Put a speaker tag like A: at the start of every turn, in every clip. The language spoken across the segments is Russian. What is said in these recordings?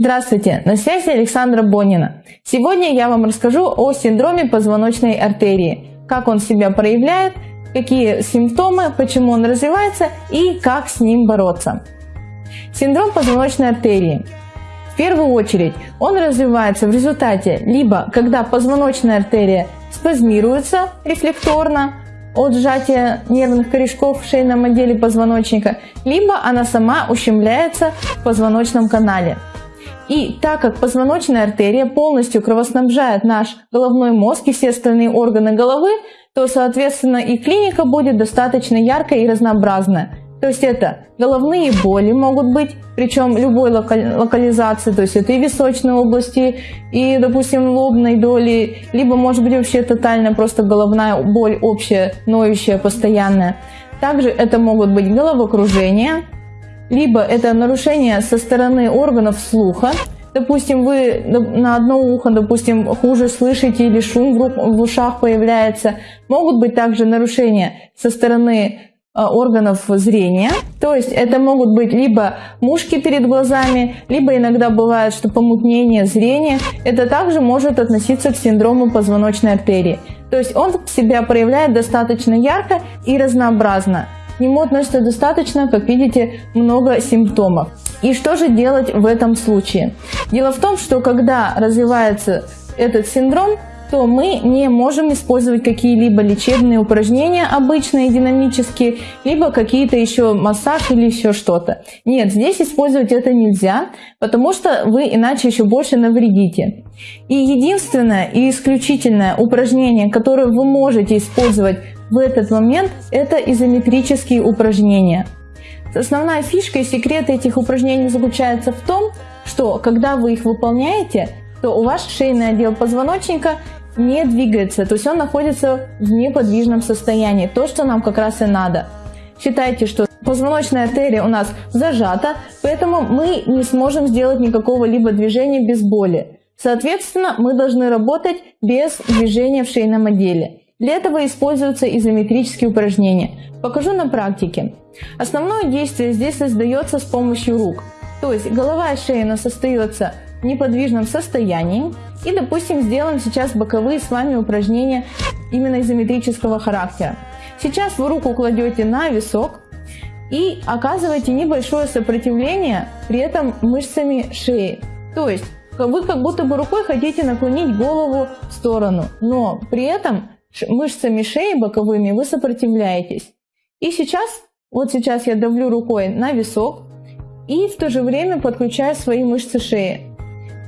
A: Здравствуйте, на связи Александра Бонина. Сегодня я вам расскажу о синдроме позвоночной артерии, как он себя проявляет, какие симптомы, почему он развивается и как с ним бороться. Синдром позвоночной артерии. В первую очередь он развивается в результате либо когда позвоночная артерия спазмируется рефлекторно, от сжатия нервных корешков в шейном отделе позвоночника, либо она сама ущемляется в позвоночном канале. И так как позвоночная артерия полностью кровоснабжает наш головной мозг и все остальные органы головы, то, соответственно, и клиника будет достаточно яркая и разнообразная. То есть это головные боли могут быть, причем любой локализации, то есть это и височной области, и, допустим, лобной доли, либо может быть вообще тотальная просто головная боль общая, ноющая, постоянная. Также это могут быть головокружение, либо это нарушение со стороны органов слуха, допустим, вы на одно ухо, допустим, хуже слышите или шум в ушах появляется. Могут быть также нарушения со стороны а, органов зрения. То есть это могут быть либо мушки перед глазами, либо иногда бывает, что помутнение зрения. Это также может относиться к синдрому позвоночной артерии. То есть он себя проявляет достаточно ярко и разнообразно нему относится достаточно, как видите, много симптомов. И что же делать в этом случае? Дело в том, что когда развивается этот синдром, то мы не можем использовать какие-либо лечебные упражнения, обычные, динамические, либо какие-то еще массаж или еще что-то. Нет, здесь использовать это нельзя, потому что вы иначе еще больше навредите. И единственное и исключительное упражнение, которое вы можете использовать в этот момент это изометрические упражнения. Основная фишка и секрет этих упражнений заключается в том, что когда вы их выполняете, то у вас шейный отдел позвоночника не двигается, то есть он находится в неподвижном состоянии, то, что нам как раз и надо. Считайте, что позвоночная артерия у нас зажата, поэтому мы не сможем сделать никакого либо движения без боли. Соответственно, мы должны работать без движения в шейном отделе. Для этого используются изометрические упражнения. Покажу на практике. Основное действие здесь создается с помощью рук. То есть голова и шея остается в неподвижном состоянии. И, допустим, сделаем сейчас боковые с вами упражнения именно изометрического характера. Сейчас вы руку кладете на висок и оказываете небольшое сопротивление при этом мышцами шеи. То есть вы как будто бы рукой хотите наклонить голову в сторону, но при этом мышцами шеи боковыми вы сопротивляетесь. И сейчас, вот сейчас я давлю рукой на висок и в то же время подключаю свои мышцы шеи.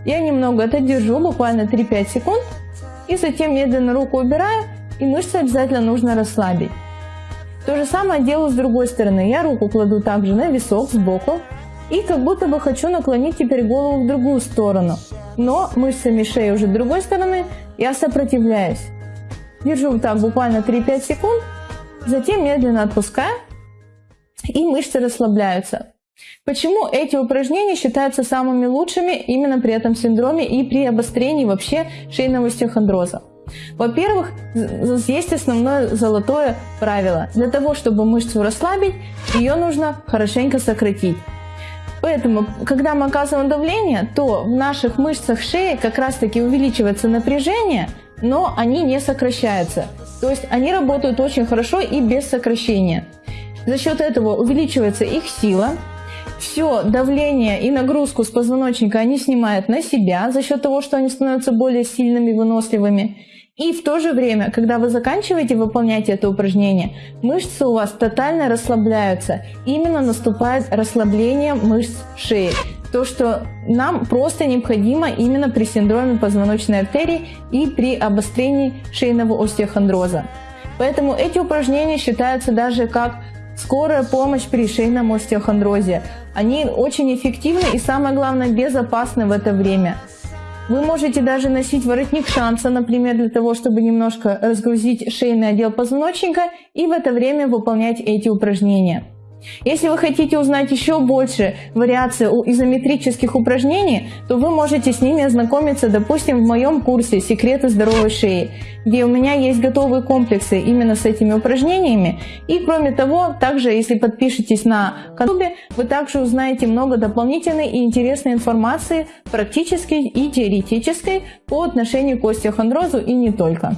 A: Я немного это держу, буквально 3-5 секунд, и затем медленно руку убираю, и мышцы обязательно нужно расслабить. То же самое делаю с другой стороны. Я руку кладу также на висок сбоку, и как будто бы хочу наклонить теперь голову в другую сторону. Но мышцами шеи уже другой стороны я сопротивляюсь. Держу так буквально 3-5 секунд, затем медленно отпускаю, и мышцы расслабляются. Почему эти упражнения считаются самыми лучшими именно при этом синдроме и при обострении вообще шейного остеохондроза? Во-первых, есть основное золотое правило. Для того, чтобы мышцу расслабить, ее нужно хорошенько сократить. Поэтому, когда мы оказываем давление, то в наших мышцах шеи как раз таки увеличивается напряжение, но они не сокращаются. То есть они работают очень хорошо и без сокращения. За счет этого увеличивается их сила, все давление и нагрузку с позвоночника они снимают на себя за счет того, что они становятся более сильными, выносливыми. И в то же время, когда вы заканчиваете выполнять это упражнение, мышцы у вас тотально расслабляются. Именно наступает расслабление мышц шеи то, что нам просто необходимо именно при синдроме позвоночной артерии и при обострении шейного остеохондроза. Поэтому эти упражнения считаются даже как скорая помощь при шейном остеохондрозе. Они очень эффективны и самое главное безопасны в это время. Вы можете даже носить воротник шанса, например, для того, чтобы немножко разгрузить шейный отдел позвоночника и в это время выполнять эти упражнения. Если вы хотите узнать еще больше вариаций изометрических упражнений, то вы можете с ними ознакомиться, допустим, в моем курсе «Секреты здоровой шеи», где у меня есть готовые комплексы именно с этими упражнениями. И кроме того, также если подпишетесь на канал, вы также узнаете много дополнительной и интересной информации, практической и теоретической, по отношению к остеохондрозу и не только.